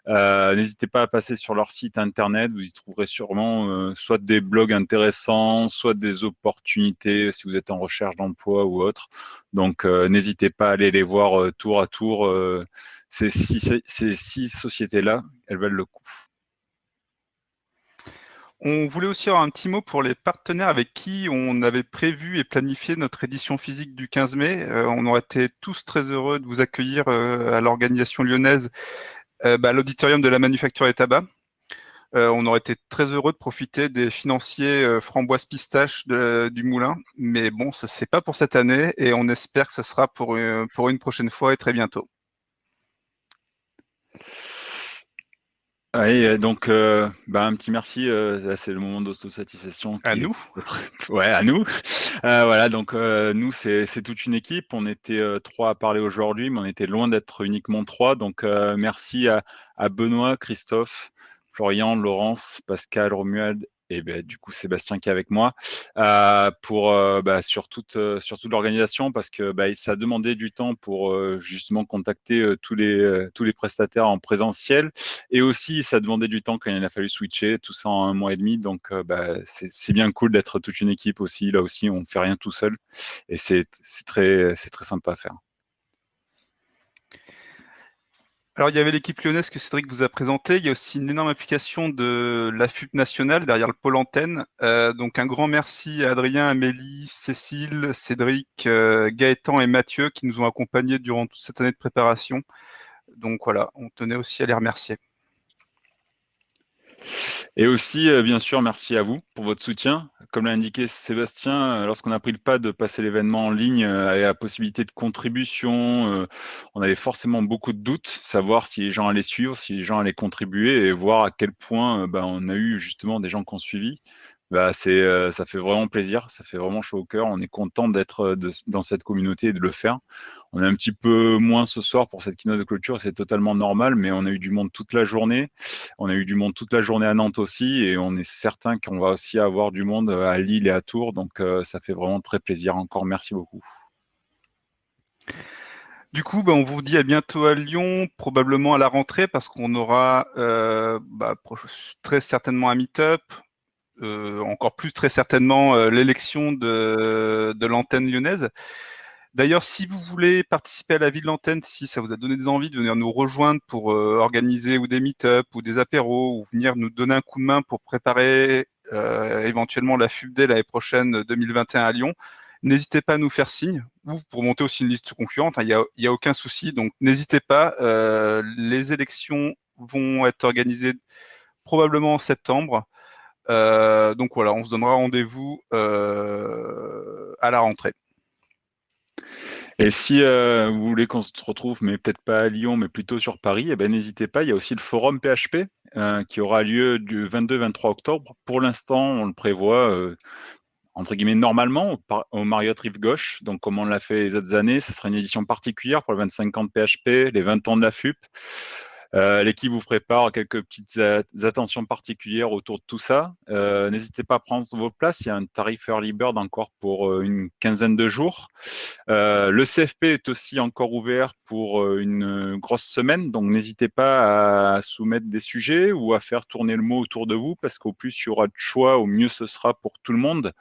N'hésitez pas à passer sur leur site internet, vous y trouverez sûrement soit des blogs intéressants, soit des opportunités si vous êtes en recherche d'emploi ou autre. Donc n'hésitez pas à aller les voir euh, tour à tour. Euh, ces six, sociétés-là, elles valent le coup. On voulait aussi avoir un petit mot pour les partenaires avec qui on avait prévu et planifié notre édition physique du 15 mai. Euh, on aurait été tous très heureux de vous accueillir à l'organisation lyonnaise, bah, l'auditorium de la manufacture et tabac. Euh, on aurait été très heureux de profiter des financiers euh, framboise pistache du moulin, mais bon, ce n'est pas pour cette année et on espère que ce sera pour, euh, pour une prochaine fois et très bientôt. Oui, donc bah, un petit merci. c'est le moment d'autosatisfaction. À nous. Ouais, à nous. voilà, donc nous, c'est toute une équipe. On était trois à parler aujourd'hui, mais on était loin d'être uniquement trois. Donc merci à, à Benoît, Christophe, Florian, Laurence, Pascal, Romuald et ben, du coup Sébastien qui est avec moi euh, pour euh, bah, sur toute euh, sur toute l'organisation parce que bah, ça a demandé du temps pour justement contacter tous les tous les prestataires en présentiel. Et aussi ça a demandé du temps quand il a fallu switcher tout ça en un mois et demi. Donc bah, c'est bien cool d'être toute une équipe aussi. Là aussi on fait rien tout seul. Et c'est très c'est très sympa à faire. Alors, il y avait l'équipe lyonnaise que Cédric vous a présentée. Il y a aussi une énorme application de la FUP nationale derrière le pôle antenne. Euh, donc, un grand merci à Adrien, Amélie, Cécile, Cédric, euh, Gaëtan et Mathieu qui nous ont accompagnés durant toute cette année de préparation. Donc, voilà, on tenait aussi à les remercier. Et aussi, euh, bien sûr, merci à vous pour votre soutien. Comme l'a indiqué Sébastien, euh, lorsqu'on a pris le pas de passer l'événement en ligne euh, avec la possibilité de contribution, on avait forcément beaucoup de doutes, savoir si les gens allaient suivre, si les gens allaient contribuer et voir à quel point ben, on a eu justement des gens qui ont suivi bah, euh, ça fait vraiment plaisir, ça fait vraiment chaud au cœur. On est content d'être euh, dans cette communauté et de le faire. On est un petit peu moins ce soir pour cette keynote de clôture, c'est totalement normal, mais on a eu du monde toute la journée. On a eu du monde toute la journée à Nantes aussi, et on est certain qu'on va aussi avoir du monde euh, à Lille et à Tours. Donc, ça fait vraiment très plaisir. Encore merci beaucoup. Du coup, bah, on vous dit à bientôt à Lyon, probablement à la rentrée, parce qu'on aura bah, très certainement un meet-up. Euh, encore plus très certainement euh, l'élection de, l'antenne lyonnaise. D'ailleurs, si vous voulez participer à la vie de l'antenne, si ça vous a donné des envies de venir nous rejoindre pour euh, organiser ou des meet-up ou des apéros ou venir nous donner un coup de main pour préparer éventuellement la FUBD l'année prochaine 2021 à Lyon, n'hésitez pas à nous faire signe ou pour monter aussi une liste concurrente, hein, il n'y a, a, aucun souci. Donc n'hésitez pas, les élections vont être organisées probablement en septembre. Euh, donc voilà, on se donnera rendez-vous euh, à la rentrée. Et si euh, vous voulez qu'on se retrouve, mais peut-être pas à Lyon, mais plutôt sur Paris, eh ben, n'hésitez pas, il y a aussi le forum PHP qui aura lieu du 22-23 octobre. Pour l'instant, on le prévoit, entre guillemets, normalement au, Marriott Rive Gauche. Donc, comme on l'a fait les autres années, ce sera une édition particulière pour les 25 ans de PHP, les 20 ans de la FUP. Euh, l'équipe vous prépare quelques petites attentions particulières autour de tout ça. Euh, n'hésitez pas à prendre vos places. Il y a un tarif Early Bird encore pour euh, une quinzaine de jours. le CFP est aussi encore ouvert pour une grosse semaine. Donc, n'hésitez pas à soumettre des sujets ou à faire tourner le mot autour de vous parce qu'au plus il y aura de choix, au mieux ce sera pour tout le monde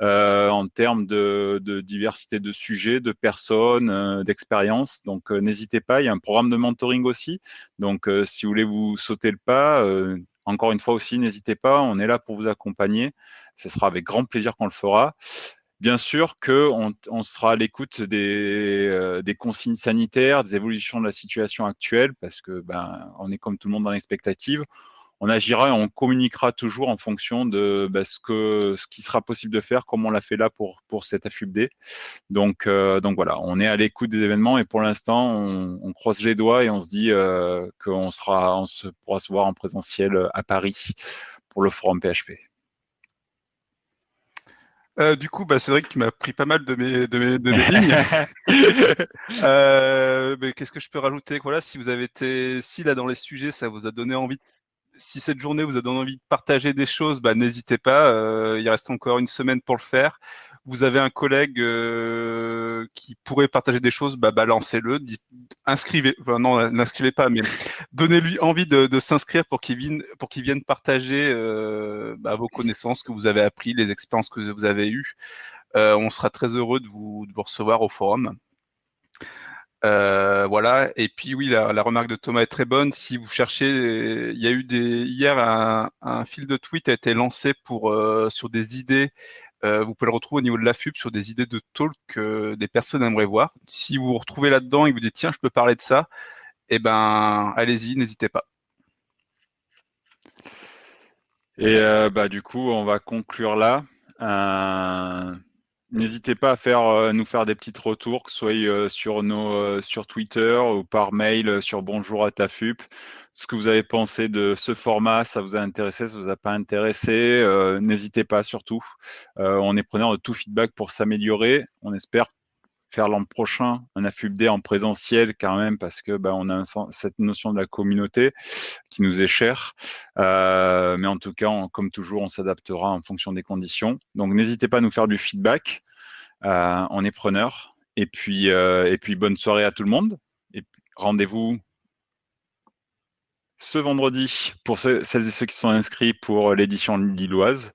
en termes de, diversité de sujets, de personnes, d'expériences. Donc, n'hésitez pas. Il y a un programme de mentoring aussi. Donc, euh, si vous voulez vous sauter le pas, euh, encore une fois aussi, n'hésitez pas, on est là pour vous accompagner. Ce sera avec grand plaisir qu'on le fera. Bien sûr qu'on on sera à l'écoute des, euh, des, consignes sanitaires, des évolutions de la situation actuelle, parce que ben, on est comme tout le monde dans l'expectative. On agira et on communiquera toujours en fonction de bah, ce, que, ce qui sera possible de faire, comme on l'a fait là pour, pour cette AFUBD. Donc, euh, donc voilà, on est à l'écoute des événements et pour l'instant, on, croise les doigts et on se dit euh, qu'on sera, on se, pourra se voir en présentiel à Paris pour le forum PHP. Euh, du coup, bah, c'est vrai que tu m'as pris pas mal de mes, de mes, de mes lignes. <laughs> <laughs> euh, mais qu'est-ce que je peux rajouter? Voilà, si vous avez été, si là dans les sujets, ça vous a donné envie de si cette journée vous a donné envie de partager des choses, bah, n'hésitez pas. Euh, il reste encore une semaine pour le faire. Vous avez un collègue euh, qui pourrait partager des choses, bah, balancez-le, inscrivez, enfin, non, n'inscrivez pas, mais donnez-lui envie de, s'inscrire pour qu'il vienne, partager euh, bah, vos connaissances que vous avez appris, les expériences que vous avez eues. On sera très heureux de vous recevoir au forum. Euh, voilà. Et puis oui, la, remarque de Thomas est très bonne. Si vous cherchez, il y a eu des hier un, fil de tweet a été lancé pour euh, sur des idées. Euh, vous pouvez le retrouver au niveau de la FUB sur des idées de talk que des personnes aimeraient voir. Si vous vous retrouvez là-dedans et vous dites tiens, je peux parler de ça, eh ben allez-y, n'hésitez pas. Et bah du coup, on va conclure là. N'hésitez pas à faire, euh, nous faire des petits retours, que ce soit euh, sur, nos, euh, sur Twitter ou par mail sur bonjour à TAFUP. Ce que vous avez pensé de ce format, ça vous a intéressé, ça vous a pas intéressé, n'hésitez pas surtout. on est preneur de tout feedback pour s'améliorer. On espère faire l'an prochain un AFUBD en présentiel quand même parce que bah, on a cette notion de la communauté qui nous est chère. Euh, mais en tout cas, comme toujours, on s'adaptera en fonction des conditions. Donc n'hésitez pas à nous faire du feedback. Euh, on est preneur. Et puis, euh, et puis bonne soirée à tout le monde. Et rendez-vous ce vendredi pour celles et ceux qui sont inscrits pour l'édition lilloise.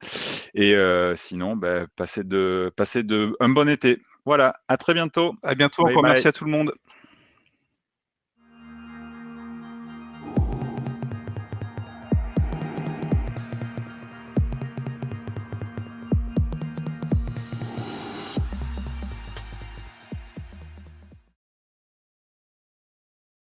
Et sinon, bah, passez, de, passez de un bon été. Voilà, à très bientôt. À bientôt, encore merci à tout le monde.